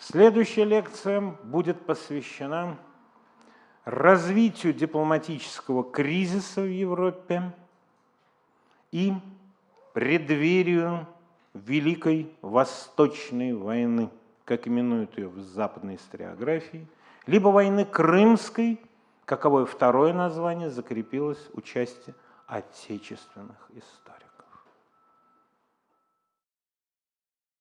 Следующая лекция будет посвящена развитию дипломатического кризиса в Европе и преддверию Великой Восточной войны, как именуют ее в западной историографии, либо войны Крымской, каковое второе название закрепилось участие отечественных историй.